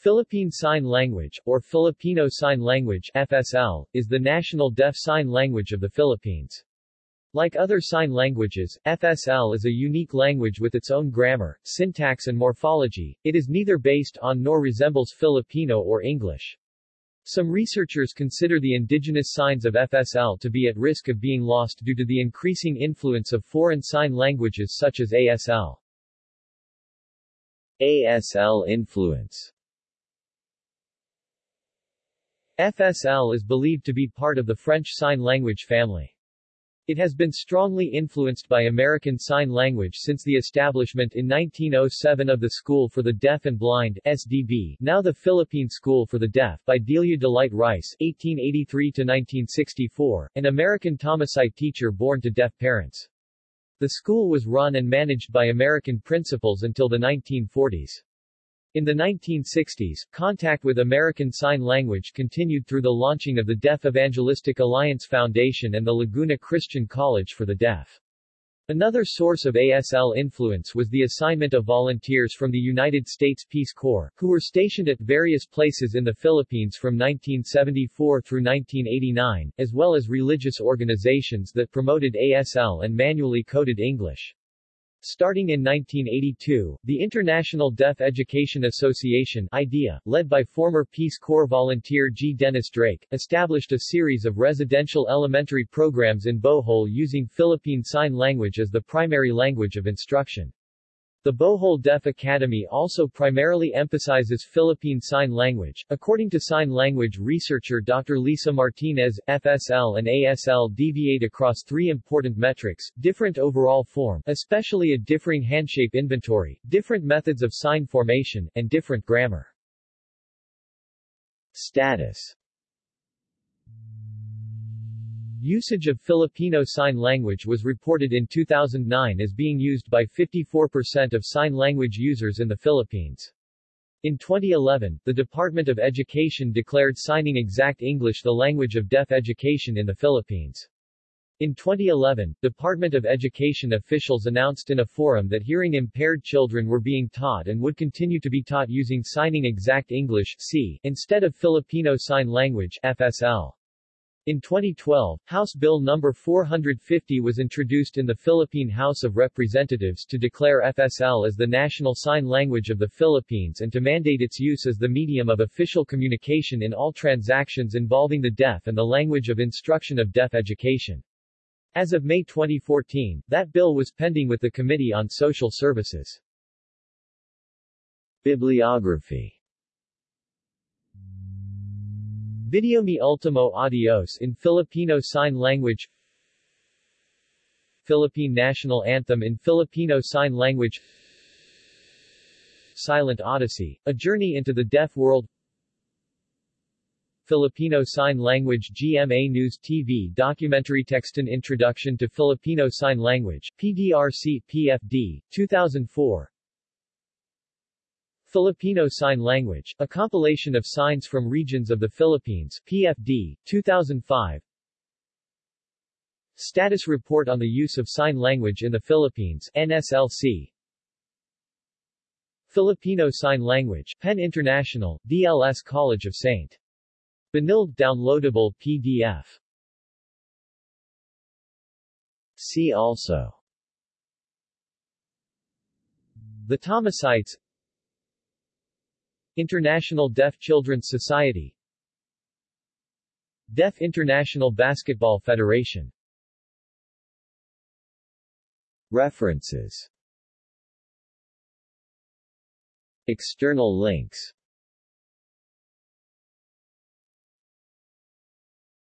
Philippine Sign Language, or Filipino Sign Language FSL, is the national deaf sign language of the Philippines. Like other sign languages, FSL is a unique language with its own grammar, syntax and morphology. It is neither based on nor resembles Filipino or English. Some researchers consider the indigenous signs of FSL to be at risk of being lost due to the increasing influence of foreign sign languages such as ASL. ASL influence FSL is believed to be part of the French Sign Language family. It has been strongly influenced by American Sign Language since the establishment in 1907 of the School for the Deaf and Blind SDB, now the Philippine School for the Deaf, by Delia Delight Rice 1883-1964, an American Thomasite teacher born to deaf parents. The school was run and managed by American principals until the 1940s. In the 1960s, contact with American Sign Language continued through the launching of the Deaf Evangelistic Alliance Foundation and the Laguna Christian College for the Deaf. Another source of ASL influence was the assignment of volunteers from the United States Peace Corps, who were stationed at various places in the Philippines from 1974 through 1989, as well as religious organizations that promoted ASL and manually coded English. Starting in 1982, the International Deaf Education Association IDEA, led by former Peace Corps volunteer G. Dennis Drake, established a series of residential elementary programs in Bohol using Philippine Sign Language as the primary language of instruction. The Bohol Deaf Academy also primarily emphasizes Philippine Sign Language. According to sign language researcher Dr. Liza Martinez, FSL and ASL deviate across three important metrics, different overall form, especially a differing handshape inventory, different methods of sign formation, and different grammar. Status Usage of Filipino Sign Language was reported in 2009 as being used by 54% of sign language users in the Philippines. In 2011, the Department of Education declared Signing Exact English the language of deaf education in the Philippines. In 2011, Department of Education officials announced in a forum that hearing-impaired children were being taught and would continue to be taught using Signing Exact English SEE, instead of Filipino Sign Language FSL. In 2012, House Bill No. 450 was introduced in the Philippine House of Representatives to declare FSL as the national sign language of the Philippines and to mandate its use as the medium of official communication in all transactions involving the deaf and the language of instruction of deaf education. As of May 2014, that bill was pending with the Committee on Social Services. Bibliography Video Mi Ultimo Adios in Filipino Sign Language. Philippine National Anthem in Filipino Sign Language. Silent Odyssey, A Journey into the Deaf World. Filipino Sign Language GMA News TV documentary text an Introduction to Filipino Sign Language, PDRC, PFD, 2004 Filipino Sign Language, a compilation of signs from regions of the Philippines, PFD, 2005 Status Report on the Use of Sign Language in the Philippines, NSLC Filipino Sign Language, PEN International, DLS College of St. Benilde downloadable PDF See also The Thomasites International Deaf Children's Society. Deaf International Basketball Federation. References. External links